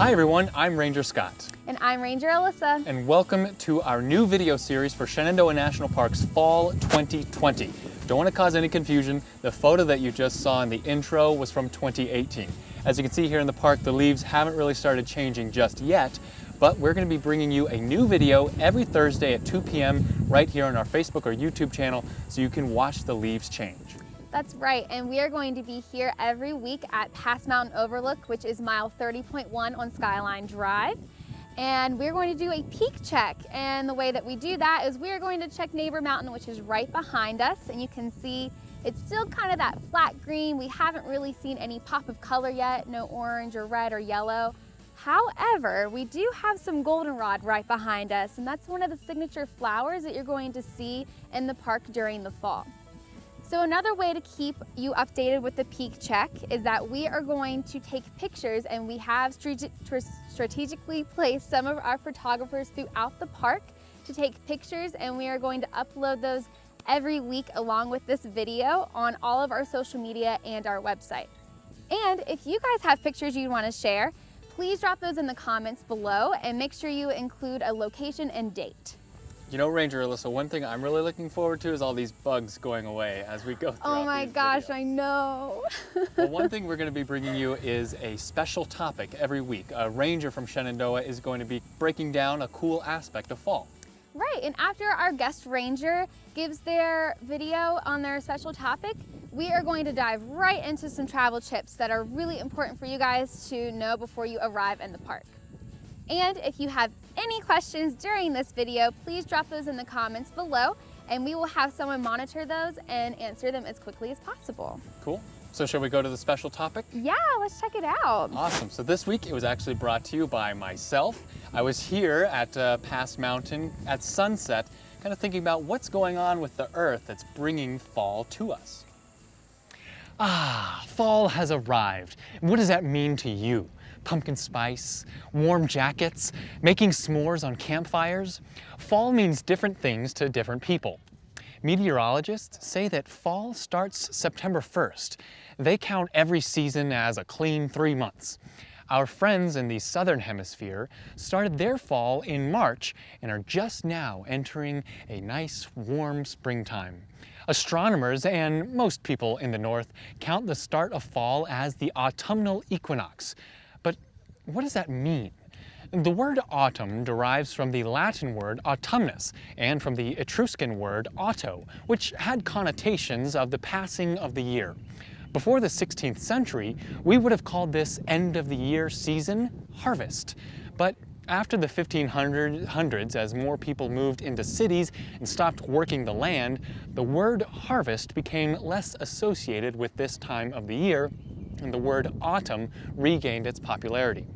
Hi everyone, I'm Ranger Scott. And I'm Ranger Alyssa. And welcome to our new video series for Shenandoah National Park's Fall 2020. Don't want to cause any confusion, the photo that you just saw in the intro was from 2018. As you can see here in the park, the leaves haven't really started changing just yet, but we're going to be bringing you a new video every Thursday at 2 p.m. right here on our Facebook or YouTube channel so you can watch the leaves change. That's right, and we are going to be here every week at Pass Mountain Overlook, which is mile 30.1 on Skyline Drive. And we're going to do a peak check. And the way that we do that is we're going to check Neighbor Mountain, which is right behind us. And you can see it's still kind of that flat green. We haven't really seen any pop of color yet, no orange or red or yellow. However, we do have some goldenrod right behind us, and that's one of the signature flowers that you're going to see in the park during the fall. So another way to keep you updated with the peak check is that we are going to take pictures and we have strategically placed some of our photographers throughout the park to take pictures and we are going to upload those every week along with this video on all of our social media and our website. And if you guys have pictures you want to share, please drop those in the comments below and make sure you include a location and date. You know, Ranger Alyssa, one thing I'm really looking forward to is all these bugs going away as we go through. Oh my gosh, videos. I know. well, one thing we're going to be bringing you is a special topic every week. A ranger from Shenandoah is going to be breaking down a cool aspect of fall. Right, and after our guest ranger gives their video on their special topic, we are going to dive right into some travel tips that are really important for you guys to know before you arrive in the park. And if you have any questions during this video, please drop those in the comments below and we will have someone monitor those and answer them as quickly as possible. Cool. So shall we go to the special topic? Yeah, let's check it out. Awesome. So this week it was actually brought to you by myself. I was here at uh, Pass Mountain at sunset, kind of thinking about what's going on with the earth that's bringing fall to us. Ah, fall has arrived. What does that mean to you? Pumpkin spice, warm jackets, making s'mores on campfires. Fall means different things to different people. Meteorologists say that fall starts September 1st. They count every season as a clean three months. Our friends in the southern hemisphere started their fall in March and are just now entering a nice warm springtime. Astronomers and most people in the north count the start of fall as the autumnal equinox, what does that mean? The word autumn derives from the Latin word autumnus and from the Etruscan word auto, which had connotations of the passing of the year. Before the 16th century, we would have called this end of the year season harvest. But after the 1500s, as more people moved into cities and stopped working the land, the word harvest became less associated with this time of the year and the word autumn regained its popularity.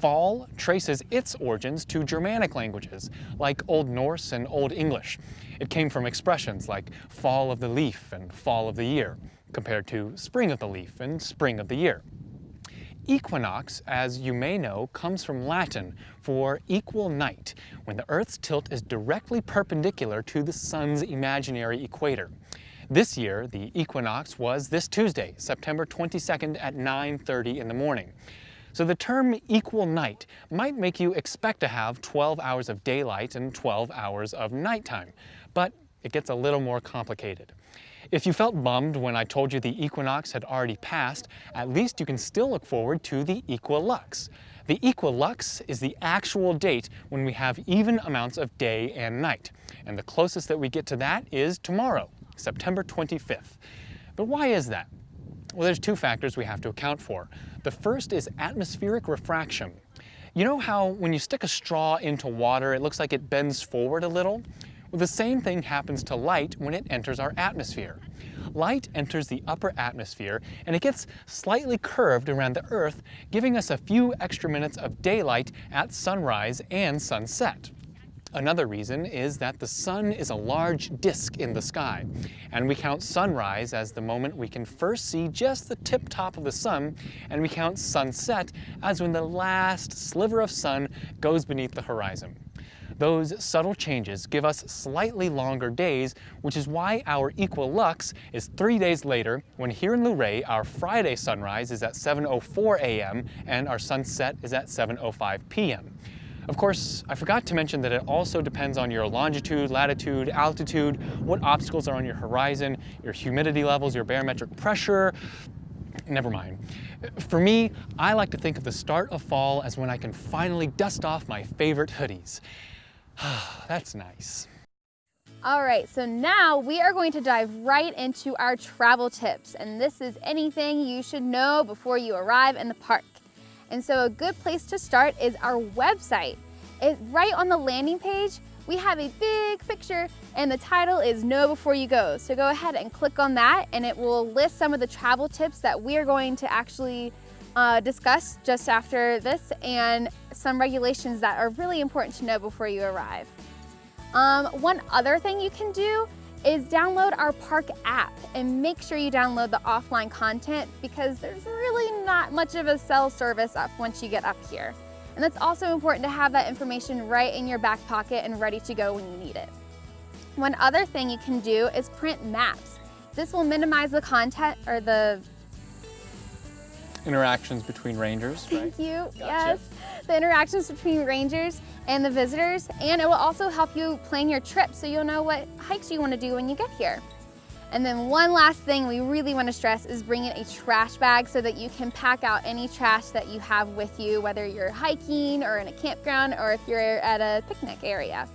Fall traces its origins to Germanic languages, like Old Norse and Old English. It came from expressions like fall of the leaf and fall of the year, compared to spring of the leaf and spring of the year. Equinox, as you may know, comes from Latin for equal night, when the Earth's tilt is directly perpendicular to the sun's imaginary equator. This year, the equinox was this Tuesday, September 22nd at 9.30 in the morning. So the term equal night might make you expect to have 12 hours of daylight and 12 hours of nighttime, but it gets a little more complicated. If you felt bummed when I told you the equinox had already passed, at least you can still look forward to the equilux. The equilux is the actual date when we have even amounts of day and night. And the closest that we get to that is tomorrow, September 25th. But why is that? Well, there's two factors we have to account for. The first is atmospheric refraction. You know how when you stick a straw into water, it looks like it bends forward a little? Well, the same thing happens to light when it enters our atmosphere. Light enters the upper atmosphere and it gets slightly curved around the Earth, giving us a few extra minutes of daylight at sunrise and sunset. Another reason is that the sun is a large disk in the sky, and we count sunrise as the moment we can first see just the tip top of the sun, and we count sunset as when the last sliver of sun goes beneath the horizon. Those subtle changes give us slightly longer days, which is why our equilux is three days later, when here in Luray, our Friday sunrise is at 7.04 a.m. and our sunset is at 7.05 p.m. Of course, I forgot to mention that it also depends on your longitude, latitude, altitude, what obstacles are on your horizon, your humidity levels, your barometric pressure, never mind. For me, I like to think of the start of fall as when I can finally dust off my favorite hoodies. That's nice. All right, so now we are going to dive right into our travel tips. And this is anything you should know before you arrive in the park. And so a good place to start is our website. It, right on the landing page, we have a big picture and the title is Know Before You Go. So go ahead and click on that and it will list some of the travel tips that we are going to actually uh, discuss just after this and some regulations that are really important to know before you arrive. Um, one other thing you can do is download our park app and make sure you download the offline content because there's really not much of a cell service up once you get up here. And it's also important to have that information right in your back pocket and ready to go when you need it. One other thing you can do is print maps. This will minimize the content or the interactions between rangers, right? Thank you, gotcha. yes. The interactions between rangers and the visitors, and it will also help you plan your trip so you'll know what hikes you want to do when you get here. And then one last thing we really want to stress is bringing a trash bag so that you can pack out any trash that you have with you, whether you're hiking or in a campground or if you're at a picnic area.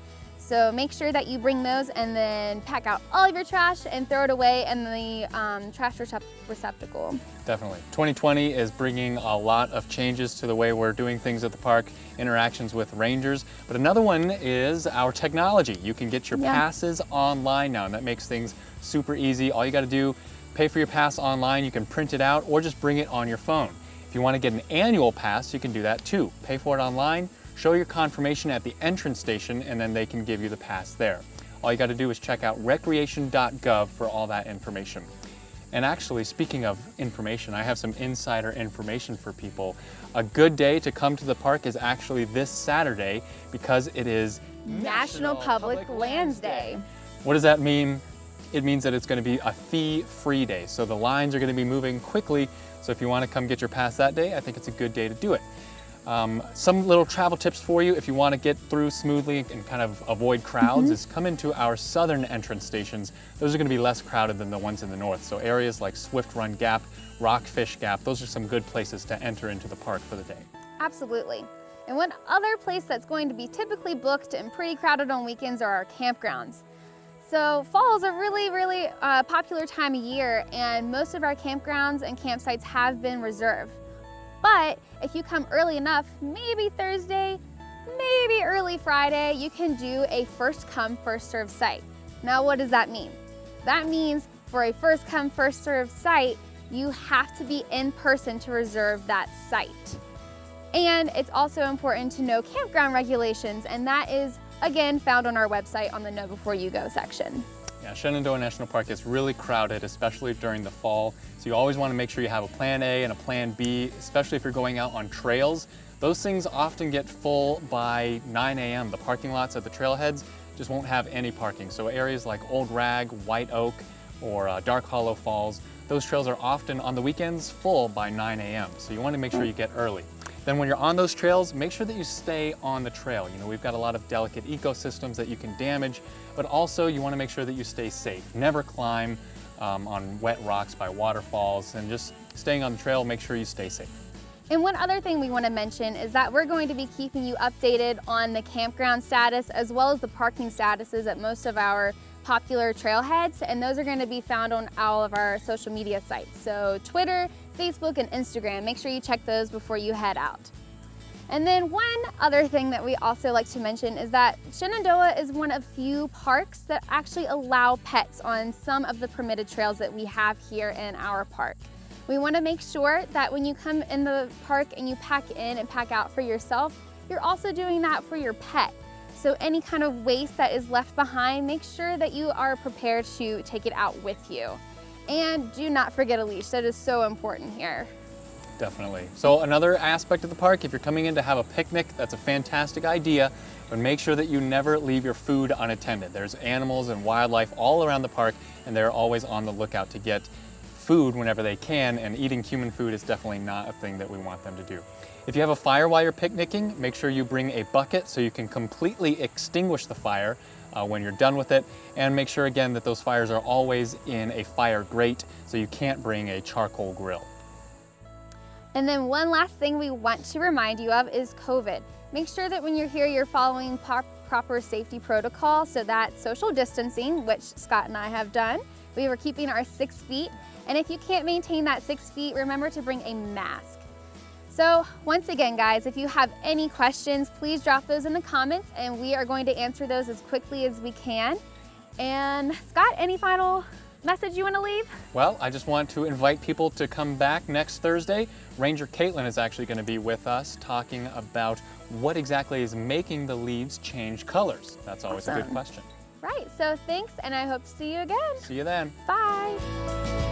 So make sure that you bring those and then pack out all of your trash and throw it away in the um, trash recept receptacle. Definitely. 2020 is bringing a lot of changes to the way we're doing things at the park, interactions with rangers. But another one is our technology. You can get your yeah. passes online now and that makes things super easy. All you got to do, pay for your pass online, you can print it out or just bring it on your phone. If you want to get an annual pass, you can do that too. Pay for it online, show your confirmation at the entrance station, and then they can give you the pass there. All you got to do is check out recreation.gov for all that information. And actually, speaking of information, I have some insider information for people. A good day to come to the park is actually this Saturday because it is National, National Public, Public Lands Day. What does that mean? It means that it's going to be a fee-free day. So the lines are going to be moving quickly. So if you want to come get your pass that day, I think it's a good day to do it. Um, some little travel tips for you if you want to get through smoothly and kind of avoid crowds mm -hmm. is come into our southern entrance stations. Those are going to be less crowded than the ones in the north. So areas like Swift Run Gap, Rockfish Gap, those are some good places to enter into the park for the day. Absolutely. And one other place that's going to be typically booked and pretty crowded on weekends are our campgrounds. So fall is a really, really uh, popular time of year and most of our campgrounds and campsites have been reserved. But if you come early enough, maybe Thursday, maybe early Friday, you can do a first come, first serve site. Now, what does that mean? That means for a first come, first serve site, you have to be in person to reserve that site. And it's also important to know campground regulations, and that is, again, found on our website on the Know Before You Go section. Yeah, Shenandoah National Park is really crowded, especially during the fall. So you always want to make sure you have a plan A and a plan B, especially if you're going out on trails. Those things often get full by 9 a.m. The parking lots at the trailheads just won't have any parking. So areas like Old Rag, White Oak, or uh, Dark Hollow Falls, those trails are often on the weekends full by 9 a.m. So you want to make sure you get early. Then when you're on those trails, make sure that you stay on the trail. You know, we've got a lot of delicate ecosystems that you can damage, but also you wanna make sure that you stay safe. Never climb um, on wet rocks by waterfalls and just staying on the trail, make sure you stay safe. And one other thing we want to mention is that we're going to be keeping you updated on the campground status as well as the parking statuses at most of our popular trailheads and those are going to be found on all of our social media sites. So Twitter, Facebook, and Instagram. Make sure you check those before you head out. And then one other thing that we also like to mention is that Shenandoah is one of few parks that actually allow pets on some of the permitted trails that we have here in our park. We want to make sure that when you come in the park and you pack in and pack out for yourself, you're also doing that for your pet. So any kind of waste that is left behind, make sure that you are prepared to take it out with you. And do not forget a leash, that is so important here. Definitely. So another aspect of the park, if you're coming in to have a picnic, that's a fantastic idea, but make sure that you never leave your food unattended. There's animals and wildlife all around the park, and they're always on the lookout to get food whenever they can, and eating human food is definitely not a thing that we want them to do. If you have a fire while you're picnicking, make sure you bring a bucket so you can completely extinguish the fire uh, when you're done with it. And make sure again that those fires are always in a fire grate so you can't bring a charcoal grill. And then one last thing we want to remind you of is COVID. Make sure that when you're here, you're following proper safety protocol. So that's social distancing, which Scott and I have done. We were keeping our six feet. And if you can't maintain that six feet, remember to bring a mask. So once again, guys, if you have any questions, please drop those in the comments and we are going to answer those as quickly as we can. And Scott, any final message you want to leave? Well, I just want to invite people to come back next Thursday. Ranger Caitlin is actually going to be with us talking about what exactly is making the leaves change colors. That's always awesome. a good question. Right, so thanks and I hope to see you again. See you then. Bye.